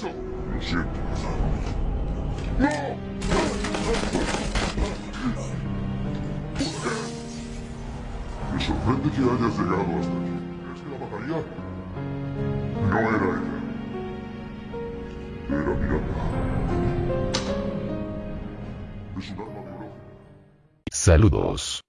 Lo siento. Me sorprende que hayas llegado hasta aquí. ¿Es que la mataría? No era ella. Era Miranda. Es un arma biológica. Saludos.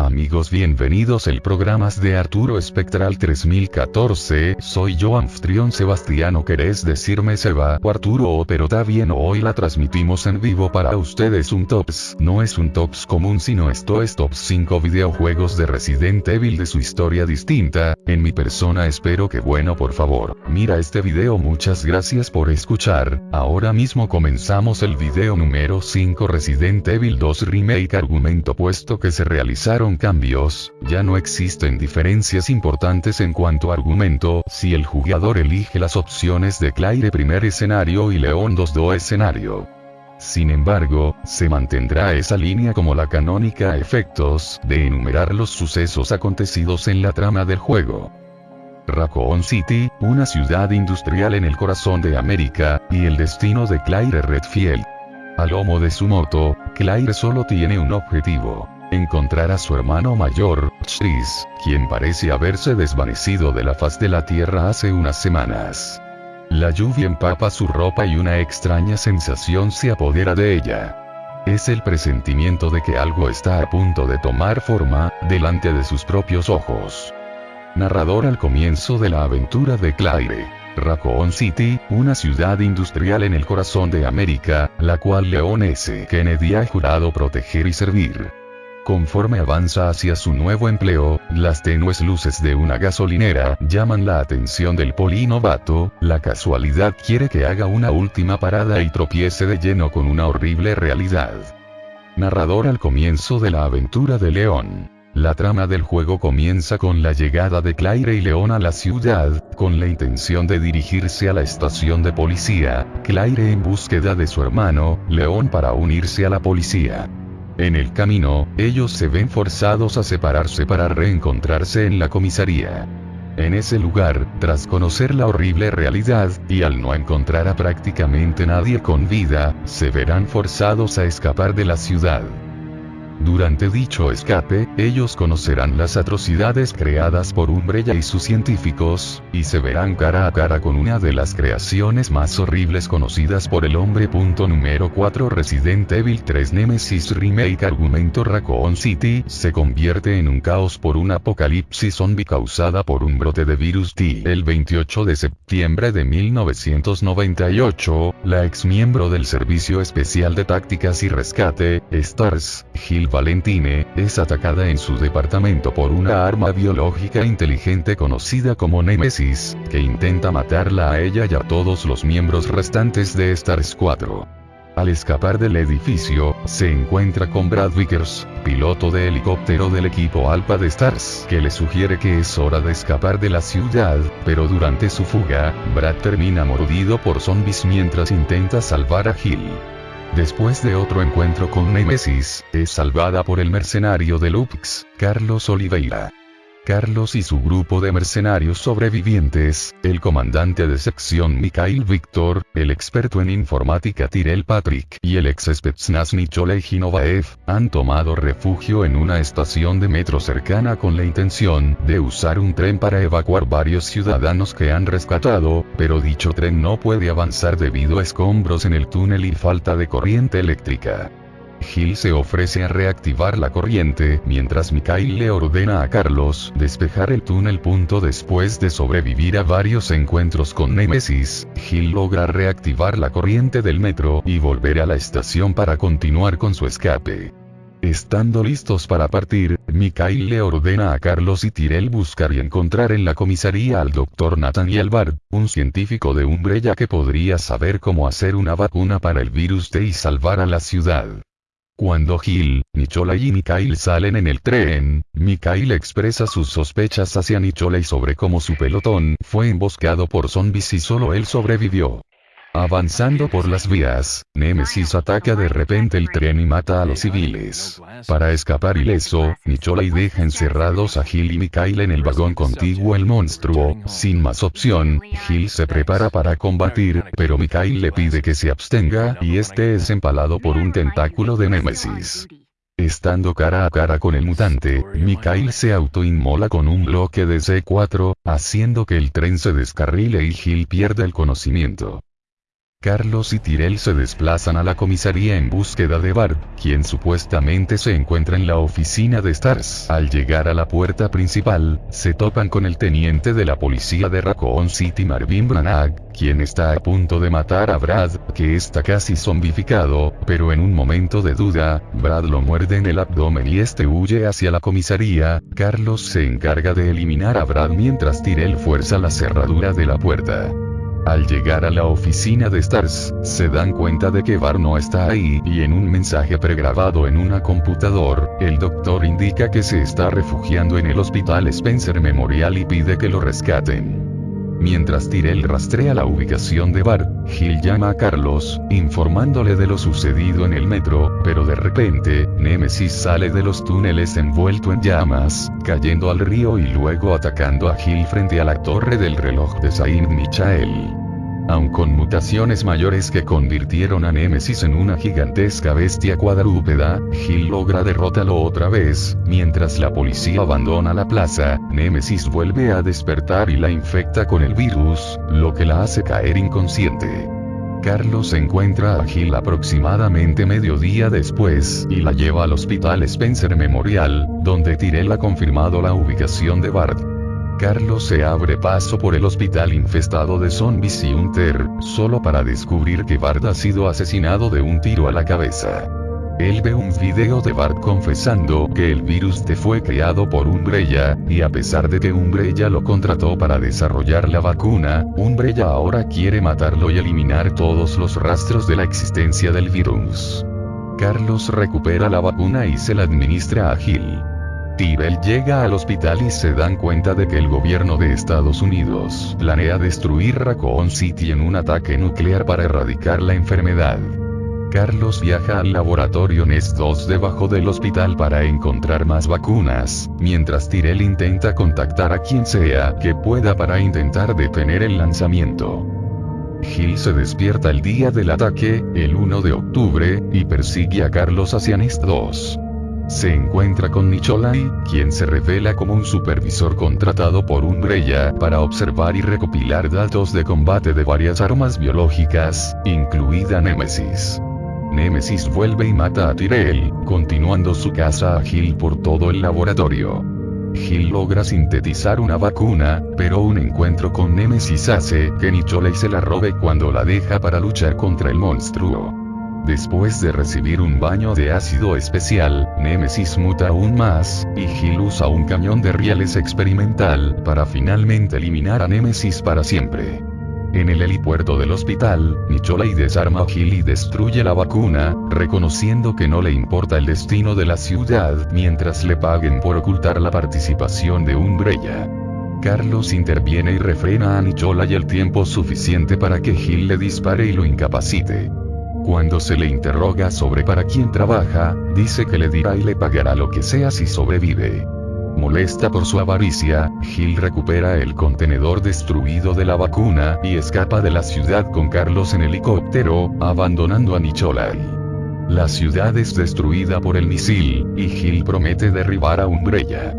Amigos bienvenidos. El programas de Arturo Espectral 3014, soy yo anfitrión Sebastiano ¿Querés decirme Seba o Arturo o pero está bien hoy la transmitimos en vivo para ustedes. Un tops, no es un tops común sino esto es tops 5 videojuegos de Resident Evil de su historia distinta, en mi persona espero que bueno por favor, mira este video. Muchas gracias por escuchar, ahora mismo comenzamos el video número 5 Resident Evil 2 Remake argumento puesto que se realizaron cambios, ya no existen diferencias importantes en cuanto a argumento, si el jugador elige las opciones de Claire primer escenario y León 2 escenario. Sin embargo, se mantendrá esa línea como la canónica a efectos de enumerar los sucesos acontecidos en la trama del juego. Raccoon City, una ciudad industrial en el corazón de América, y el destino de Claire Redfield. A lomo de su moto, Claire solo tiene un objetivo. Encontrar a su hermano mayor, Chris, quien parece haberse desvanecido de la faz de la tierra hace unas semanas. La lluvia empapa su ropa y una extraña sensación se apodera de ella. Es el presentimiento de que algo está a punto de tomar forma, delante de sus propios ojos. Narrador al comienzo de la aventura de Claire. Raccoon City, una ciudad industrial en el corazón de América, la cual Leon S. Kennedy ha jurado proteger y servir. Conforme avanza hacia su nuevo empleo, las tenues luces de una gasolinera llaman la atención del polinovato, la casualidad quiere que haga una última parada y tropiece de lleno con una horrible realidad. Narrador al comienzo de la aventura de León. La trama del juego comienza con la llegada de Claire y León a la ciudad, con la intención de dirigirse a la estación de policía, Claire en búsqueda de su hermano, León para unirse a la policía. En el camino, ellos se ven forzados a separarse para reencontrarse en la comisaría. En ese lugar, tras conocer la horrible realidad, y al no encontrar a prácticamente nadie con vida, se verán forzados a escapar de la ciudad. Durante dicho escape, ellos conocerán las atrocidades creadas por Umbrella y sus científicos, y se verán cara a cara con una de las creaciones más horribles conocidas por el hombre. Punto número 4 Resident Evil 3 Nemesis Remake Argumento Raccoon City se convierte en un caos por un apocalipsis zombie causada por un brote de virus T. El 28 de septiembre de 1998, la ex miembro del Servicio Especial de Tácticas y Rescate, STARS, Jill Valentine, es atacada en su departamento por una arma biológica inteligente conocida como Nemesis, que intenta matarla a ella y a todos los miembros restantes de Stars 4. Al escapar del edificio, se encuentra con Brad Vickers, piloto de helicóptero del equipo Alpha de Stars, que le sugiere que es hora de escapar de la ciudad, pero durante su fuga, Brad termina mordido por zombies mientras intenta salvar a Hill. Después de otro encuentro con Nemesis, es salvada por el mercenario de Lupix, Carlos Oliveira. Carlos y su grupo de mercenarios sobrevivientes, el comandante de sección Mikhail Victor, el experto en informática Tyrell Patrick y el ex Spetsnaz Nicholay Hinovaev, han tomado refugio en una estación de metro cercana con la intención de usar un tren para evacuar varios ciudadanos que han rescatado, pero dicho tren no puede avanzar debido a escombros en el túnel y falta de corriente eléctrica. Gil se ofrece a reactivar la corriente, mientras Mikhail le ordena a Carlos despejar el túnel. Punto después de sobrevivir a varios encuentros con Nemesis, Gil logra reactivar la corriente del metro y volver a la estación para continuar con su escape. Estando listos para partir, Mikhail le ordena a Carlos y Tyrell buscar y encontrar en la comisaría al Dr. Nathaniel Bard, un científico de Umbrella que podría saber cómo hacer una vacuna para el virus T y salvar a la ciudad. Cuando Gil, Nicholay y Mikhail salen en el tren, Mikhail expresa sus sospechas hacia Nicholay sobre cómo su pelotón fue emboscado por zombies y solo él sobrevivió. Avanzando por las vías, Nemesis ataca de repente el tren y mata a los civiles. Para escapar ileso, Nicholai deja encerrados a Gil y Mikhail en el vagón contiguo el monstruo, sin más opción, Gil se prepara para combatir, pero Mikhail le pide que se abstenga y este es empalado por un tentáculo de Nemesis. Estando cara a cara con el mutante, Mikhail se autoinmola con un bloque de C4, haciendo que el tren se descarrile y Gil pierde el conocimiento. Carlos y Tyrell se desplazan a la comisaría en búsqueda de Bart, quien supuestamente se encuentra en la oficina de Stars. Al llegar a la puerta principal, se topan con el teniente de la policía de Raccoon City Marvin Branagh, quien está a punto de matar a Brad, que está casi zombificado, pero en un momento de duda, Brad lo muerde en el abdomen y este huye hacia la comisaría, Carlos se encarga de eliminar a Brad mientras Tyrell fuerza la cerradura de la puerta. Al llegar a la oficina de Stars, se dan cuenta de que Bar no está ahí y en un mensaje pregrabado en una computador, el doctor indica que se está refugiando en el hospital Spencer Memorial y pide que lo rescaten. Mientras Tyrell rastrea la ubicación de Bar, Gil llama a Carlos, informándole de lo sucedido en el metro, pero de repente, Nemesis sale de los túneles envuelto en llamas, cayendo al río y luego atacando a Gil frente a la torre del reloj de Saint Michael aun con mutaciones mayores que convirtieron a Nemesis en una gigantesca bestia cuadrúpeda, Gil logra derrotarlo otra vez, mientras la policía abandona la plaza, Nemesis vuelve a despertar y la infecta con el virus, lo que la hace caer inconsciente. Carlos encuentra a Gil aproximadamente medio día después, y la lleva al hospital Spencer Memorial, donde Tyrell ha confirmado la ubicación de Bart. Carlos se abre paso por el hospital infestado de zombies y Hunter, solo para descubrir que Bart ha sido asesinado de un tiro a la cabeza. Él ve un video de Bart confesando que el virus te fue creado por Umbrella, y a pesar de que Umbrella lo contrató para desarrollar la vacuna, Umbrella ahora quiere matarlo y eliminar todos los rastros de la existencia del virus. Carlos recupera la vacuna y se la administra a Gil. Tyrell llega al hospital y se dan cuenta de que el gobierno de Estados Unidos planea destruir Raccoon City en un ataque nuclear para erradicar la enfermedad. Carlos viaja al laboratorio Nest 2 debajo del hospital para encontrar más vacunas, mientras Tyrell intenta contactar a quien sea que pueda para intentar detener el lanzamiento. Gil se despierta el día del ataque, el 1 de octubre, y persigue a Carlos hacia Nest 2 se encuentra con Nicholai, quien se revela como un supervisor contratado por Umbrella para observar y recopilar datos de combate de varias armas biológicas, incluida Nemesis. Nemesis vuelve y mata a Tyrell, continuando su caza a Gil por todo el laboratorio. Gil logra sintetizar una vacuna, pero un encuentro con Nemesis hace que Nicholai se la robe cuando la deja para luchar contra el monstruo. Después de recibir un baño de ácido especial, Nemesis muta aún más, y Gil usa un cañón de rieles experimental para finalmente eliminar a Nemesis para siempre. En el helipuerto del hospital, Nicholai desarma a Gil y destruye la vacuna, reconociendo que no le importa el destino de la ciudad mientras le paguen por ocultar la participación de Umbrella. Carlos interviene y refrena a Nicholai el tiempo suficiente para que Gil le dispare y lo incapacite. Cuando se le interroga sobre para quién trabaja, dice que le dirá y le pagará lo que sea si sobrevive. Molesta por su avaricia, Gil recupera el contenedor destruido de la vacuna y escapa de la ciudad con Carlos en helicóptero, abandonando a Nicholai. La ciudad es destruida por el misil, y Gil promete derribar a Umbrella.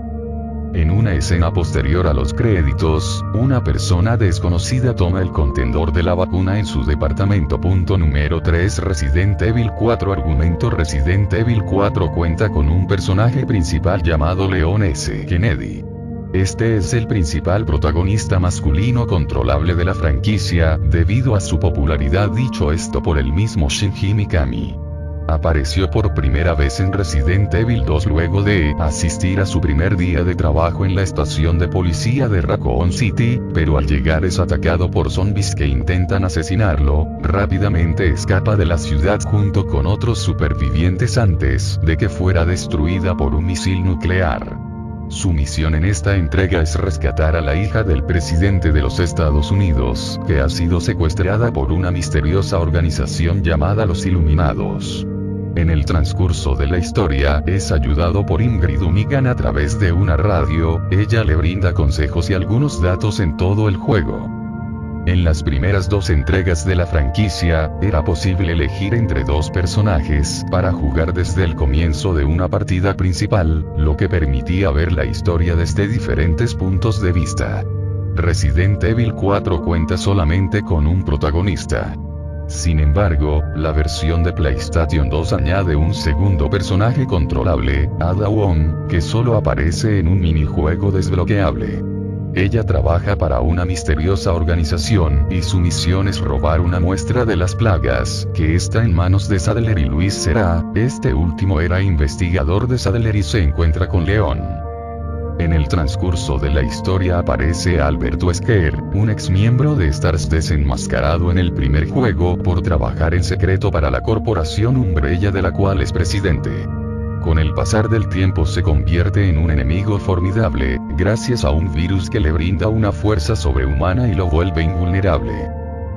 En una escena posterior a los créditos, una persona desconocida toma el contenedor de la vacuna en su departamento. Punto número 3 Resident Evil 4 Argumento Resident Evil 4 cuenta con un personaje principal llamado Leon S. Kennedy. Este es el principal protagonista masculino controlable de la franquicia, debido a su popularidad dicho esto por el mismo Shinji Mikami apareció por primera vez en Resident Evil 2 luego de asistir a su primer día de trabajo en la estación de policía de Raccoon City, pero al llegar es atacado por zombies que intentan asesinarlo, rápidamente escapa de la ciudad junto con otros supervivientes antes de que fuera destruida por un misil nuclear. Su misión en esta entrega es rescatar a la hija del presidente de los Estados Unidos, que ha sido secuestrada por una misteriosa organización llamada los Iluminados. En el transcurso de la historia, es ayudado por Ingrid Unigan a través de una radio, ella le brinda consejos y algunos datos en todo el juego. En las primeras dos entregas de la franquicia, era posible elegir entre dos personajes para jugar desde el comienzo de una partida principal, lo que permitía ver la historia desde diferentes puntos de vista. Resident Evil 4 cuenta solamente con un protagonista. Sin embargo, la versión de PlayStation 2 añade un segundo personaje controlable, Ada Wong, que solo aparece en un minijuego desbloqueable. Ella trabaja para una misteriosa organización y su misión es robar una muestra de las plagas, que está en manos de Sadler y Luis Será, este último era investigador de Sadler y se encuentra con León. En el transcurso de la historia aparece Alberto Esquer, un ex miembro de Stars desenmascarado en el primer juego por trabajar en secreto para la corporación Umbrella de la cual es presidente. Con el pasar del tiempo se convierte en un enemigo formidable, gracias a un virus que le brinda una fuerza sobrehumana y lo vuelve invulnerable.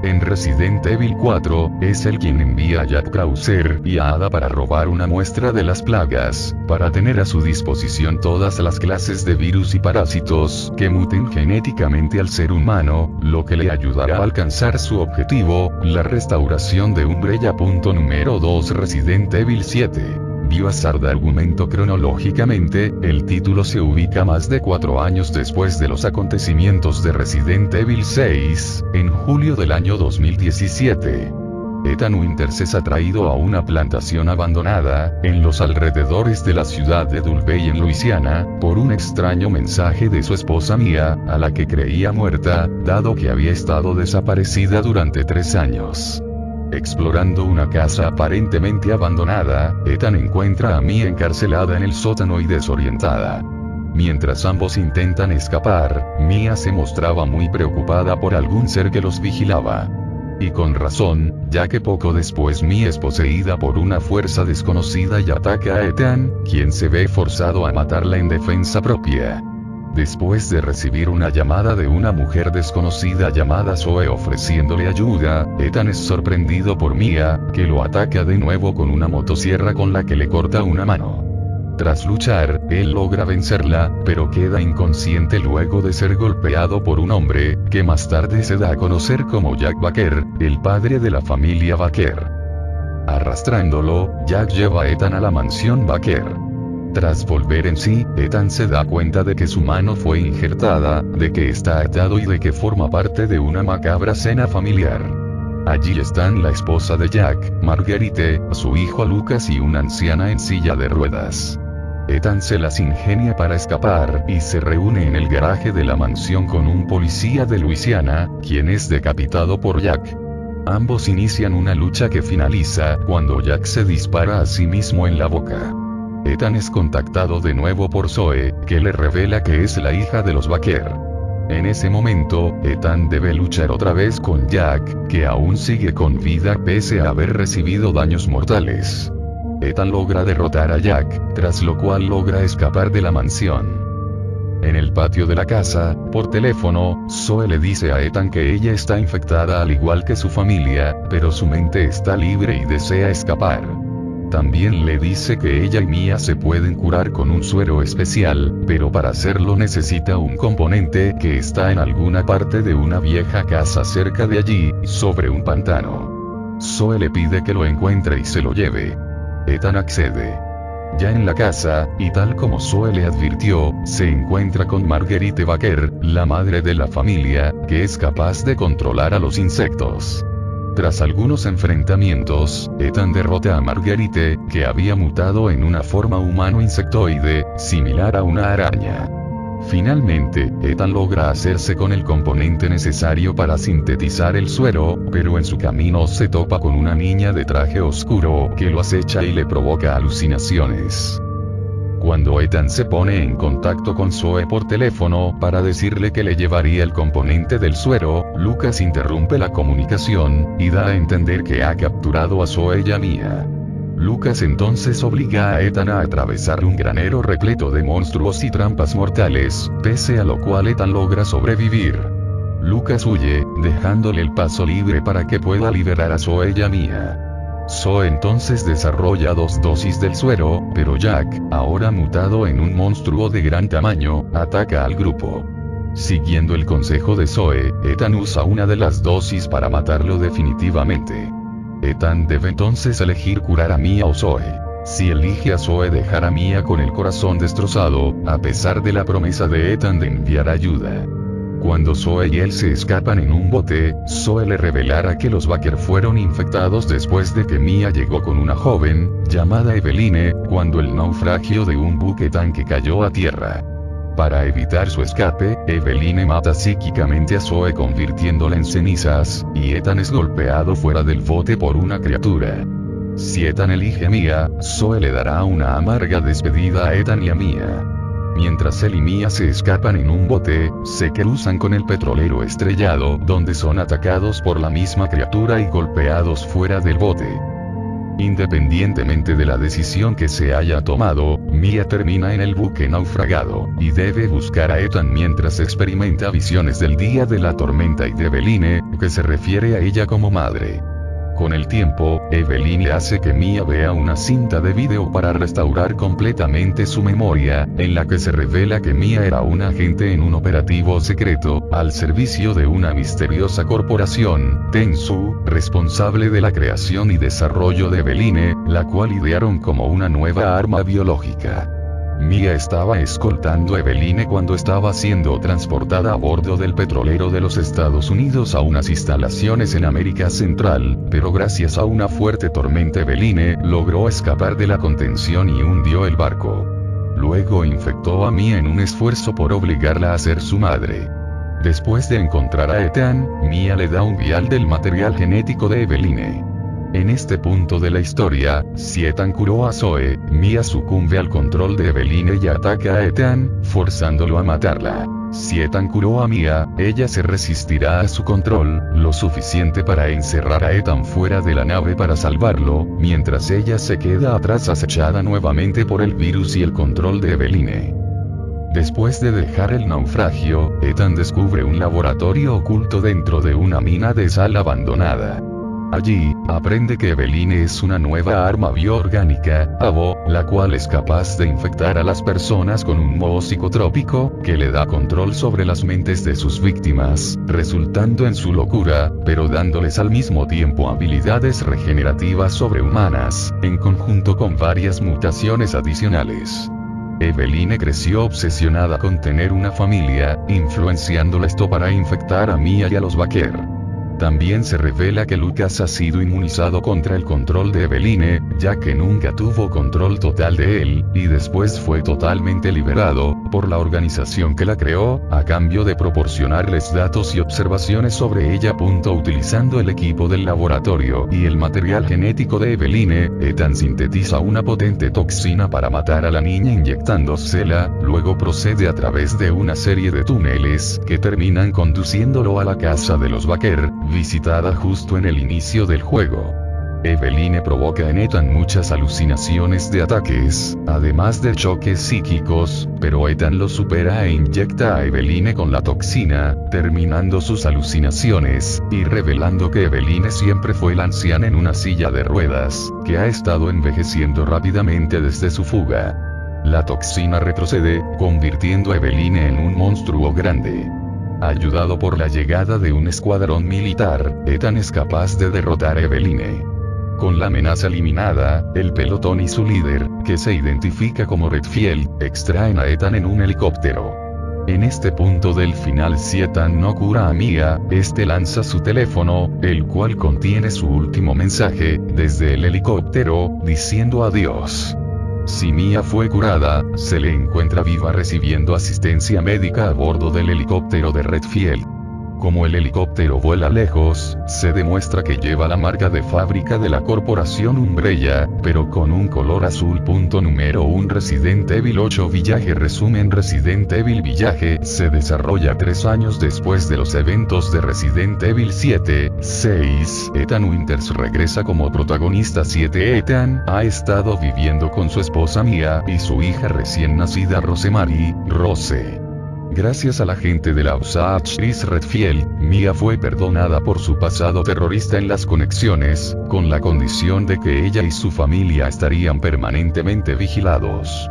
En Resident Evil 4, es él quien envía a Jack Krauser y a Ada para robar una muestra de las plagas, para tener a su disposición todas las clases de virus y parásitos que muten genéticamente al ser humano, lo que le ayudará a alcanzar su objetivo, la restauración de Umbrella. Punto número 2 Resident Evil 7 azar de argumento cronológicamente, el título se ubica más de cuatro años después de los acontecimientos de Resident Evil 6, en julio del año 2017. Ethan Winters es atraído a una plantación abandonada, en los alrededores de la ciudad de Dulvey en Luisiana, por un extraño mensaje de su esposa Mia, a la que creía muerta, dado que había estado desaparecida durante tres años. Explorando una casa aparentemente abandonada, Ethan encuentra a Mia encarcelada en el sótano y desorientada. Mientras ambos intentan escapar, Mia se mostraba muy preocupada por algún ser que los vigilaba. Y con razón, ya que poco después Mia es poseída por una fuerza desconocida y ataca a Ethan, quien se ve forzado a matarla en defensa propia. Después de recibir una llamada de una mujer desconocida llamada Zoe ofreciéndole ayuda, Ethan es sorprendido por Mia, que lo ataca de nuevo con una motosierra con la que le corta una mano. Tras luchar, él logra vencerla, pero queda inconsciente luego de ser golpeado por un hombre, que más tarde se da a conocer como Jack Baker, el padre de la familia Baker. Arrastrándolo, Jack lleva a Ethan a la mansión Baker. Tras volver en sí, Ethan se da cuenta de que su mano fue injertada, de que está atado y de que forma parte de una macabra cena familiar. Allí están la esposa de Jack, Marguerite, su hijo Lucas y una anciana en silla de ruedas. Ethan se las ingenia para escapar y se reúne en el garaje de la mansión con un policía de Luisiana, quien es decapitado por Jack. Ambos inician una lucha que finaliza cuando Jack se dispara a sí mismo en la boca. Ethan es contactado de nuevo por Zoe, que le revela que es la hija de los Baker. En ese momento, Ethan debe luchar otra vez con Jack, que aún sigue con vida pese a haber recibido daños mortales. Ethan logra derrotar a Jack, tras lo cual logra escapar de la mansión. En el patio de la casa, por teléfono, Zoe le dice a Ethan que ella está infectada al igual que su familia, pero su mente está libre y desea escapar. También le dice que ella y Mia se pueden curar con un suero especial, pero para hacerlo necesita un componente que está en alguna parte de una vieja casa cerca de allí, sobre un pantano. Zoe le pide que lo encuentre y se lo lleve. Ethan accede. Ya en la casa, y tal como Zoe le advirtió, se encuentra con Marguerite Baker, la madre de la familia, que es capaz de controlar a los insectos. Tras algunos enfrentamientos, Ethan derrota a Marguerite, que había mutado en una forma humano insectoide, similar a una araña. Finalmente, Ethan logra hacerse con el componente necesario para sintetizar el suero, pero en su camino se topa con una niña de traje oscuro, que lo acecha y le provoca alucinaciones. Cuando Ethan se pone en contacto con Zoe por teléfono para decirle que le llevaría el componente del suero, Lucas interrumpe la comunicación, y da a entender que ha capturado a Zoe y a Mia. Lucas entonces obliga a Ethan a atravesar un granero repleto de monstruos y trampas mortales, pese a lo cual Ethan logra sobrevivir. Lucas huye, dejándole el paso libre para que pueda liberar a Zoe y a Mia. Zoe entonces desarrolla dos dosis del suero, pero Jack, ahora mutado en un monstruo de gran tamaño, ataca al grupo. Siguiendo el consejo de Zoe, Ethan usa una de las dosis para matarlo definitivamente. Ethan debe entonces elegir curar a Mia o Zoe. Si elige a Zoe dejar a Mia con el corazón destrozado, a pesar de la promesa de Ethan de enviar ayuda. Cuando Zoe y él se escapan en un bote, Zoe le revelará que los Baker fueron infectados después de que Mia llegó con una joven, llamada Eveline, cuando el naufragio de un buque tanque cayó a tierra. Para evitar su escape, Eveline mata psíquicamente a Zoe convirtiéndola en cenizas, y Ethan es golpeado fuera del bote por una criatura. Si Ethan elige a Mia, Zoe le dará una amarga despedida a Ethan y a Mia. Mientras él y Mia se escapan en un bote, se cruzan con el petrolero estrellado, donde son atacados por la misma criatura y golpeados fuera del bote. Independientemente de la decisión que se haya tomado, Mia termina en el buque naufragado, y debe buscar a Ethan mientras experimenta visiones del día de la tormenta y de Beline, que se refiere a ella como madre. Con el tiempo, Evelyn hace que Mia vea una cinta de video para restaurar completamente su memoria, en la que se revela que Mia era un agente en un operativo secreto, al servicio de una misteriosa corporación, Tensu, responsable de la creación y desarrollo de Eveline, la cual idearon como una nueva arma biológica. Mia estaba escoltando a Eveline cuando estaba siendo transportada a bordo del petrolero de los Estados Unidos a unas instalaciones en América Central, pero gracias a una fuerte tormenta Eveline logró escapar de la contención y hundió el barco. Luego infectó a Mia en un esfuerzo por obligarla a ser su madre. Después de encontrar a Ethan, Mia le da un vial del material genético de Eveline. En este punto de la historia, si Ethan curó a Zoe, Mia sucumbe al control de Eveline y ataca a Ethan, forzándolo a matarla. Si Ethan curó a Mia, ella se resistirá a su control, lo suficiente para encerrar a Ethan fuera de la nave para salvarlo, mientras ella se queda atrás acechada nuevamente por el virus y el control de Eveline. Después de dejar el naufragio, Ethan descubre un laboratorio oculto dentro de una mina de sal abandonada. Allí, aprende que Eveline es una nueva arma bioorgánica, Avo, la cual es capaz de infectar a las personas con un moho psicotrópico, que le da control sobre las mentes de sus víctimas, resultando en su locura, pero dándoles al mismo tiempo habilidades regenerativas sobrehumanas, en conjunto con varias mutaciones adicionales. Eveline creció obsesionada con tener una familia, influenciándola esto para infectar a Mia y a los Baker. También se revela que Lucas ha sido inmunizado contra el control de Eveline, ya que nunca tuvo control total de él, y después fue totalmente liberado, por la organización que la creó, a cambio de proporcionarles datos y observaciones sobre ella. Utilizando el equipo del laboratorio y el material genético de Eveline, Ethan sintetiza una potente toxina para matar a la niña inyectándosela, luego procede a través de una serie de túneles, que terminan conduciéndolo a la casa de los Baker, visitada justo en el inicio del juego. Eveline provoca en Ethan muchas alucinaciones de ataques, además de choques psíquicos, pero Ethan lo supera e inyecta a Eveline con la toxina, terminando sus alucinaciones, y revelando que Eveline siempre fue la anciana en una silla de ruedas, que ha estado envejeciendo rápidamente desde su fuga. La toxina retrocede, convirtiendo a Eveline en un monstruo grande. Ayudado por la llegada de un escuadrón militar, Ethan es capaz de derrotar a Eveline. Con la amenaza eliminada, el pelotón y su líder, que se identifica como Redfield, extraen a Ethan en un helicóptero. En este punto del final si Ethan no cura a Mia, este lanza su teléfono, el cual contiene su último mensaje, desde el helicóptero, diciendo adiós. Si Mia fue curada, se le encuentra viva recibiendo asistencia médica a bordo del helicóptero de Redfield. Como el helicóptero vuela lejos, se demuestra que lleva la marca de fábrica de la corporación Umbrella, pero con un color azul. Punto número 1 Resident Evil 8 Village Resumen Resident Evil Village se desarrolla tres años después de los eventos de Resident Evil 7, 6. Ethan Winters regresa como protagonista 7. Ethan ha estado viviendo con su esposa Mia y su hija recién nacida Rosemary, Rose. Gracias a la gente de la Osage Chris Redfield, Mia fue perdonada por su pasado terrorista en las conexiones, con la condición de que ella y su familia estarían permanentemente vigilados.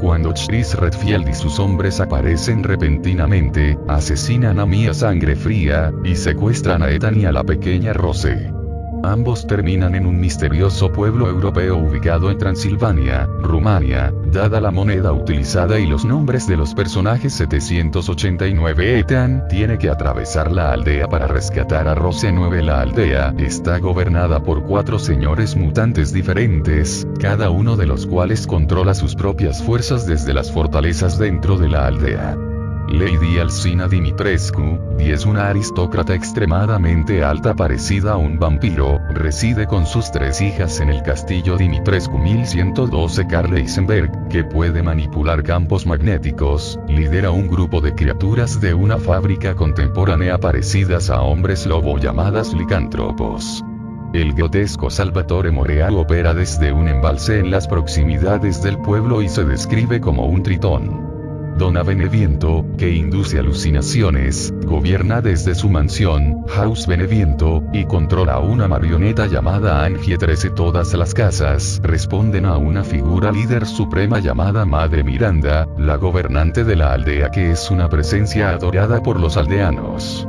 Cuando Chris Redfield y sus hombres aparecen repentinamente, asesinan a Mia sangre fría, y secuestran a Ethan y a la pequeña Rose. Ambos terminan en un misterioso pueblo europeo ubicado en Transilvania, Rumania, dada la moneda utilizada y los nombres de los personajes 789 Ethan tiene que atravesar la aldea para rescatar a Rose 9 La aldea está gobernada por cuatro señores mutantes diferentes, cada uno de los cuales controla sus propias fuerzas desde las fortalezas dentro de la aldea. Lady Alcina Dimitrescu, es una aristócrata extremadamente alta parecida a un vampiro, reside con sus tres hijas en el castillo Dimitrescu 1112 Karl Eisenberg, que puede manipular campos magnéticos, lidera un grupo de criaturas de una fábrica contemporánea parecidas a hombres lobo llamadas licántropos. El grotesco Salvatore Moreal opera desde un embalse en las proximidades del pueblo y se describe como un tritón. Dona Beneviento, que induce alucinaciones, gobierna desde su mansión, House Beneviento, y controla una marioneta llamada Angie 13 Todas las casas responden a una figura líder suprema llamada Madre Miranda, la gobernante de la aldea que es una presencia adorada por los aldeanos.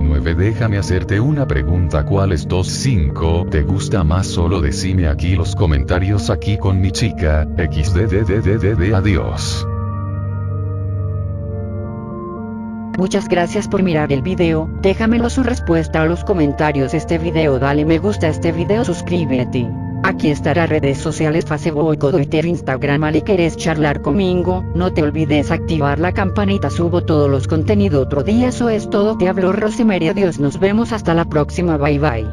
9. Déjame hacerte una pregunta. ¿Cuál es 2.5? ¿Te gusta más? Solo decime aquí los comentarios aquí con mi chica. XDDDDD. Adiós. Muchas gracias por mirar el video, déjamelo su respuesta a los comentarios este video dale me gusta a este video suscríbete. Aquí estará redes sociales Facebook, Twitter, Instagram y quieres charlar conmigo, no te olvides activar la campanita subo todos los contenidos otro día eso es todo te hablo Rosemary adiós nos vemos hasta la próxima bye bye.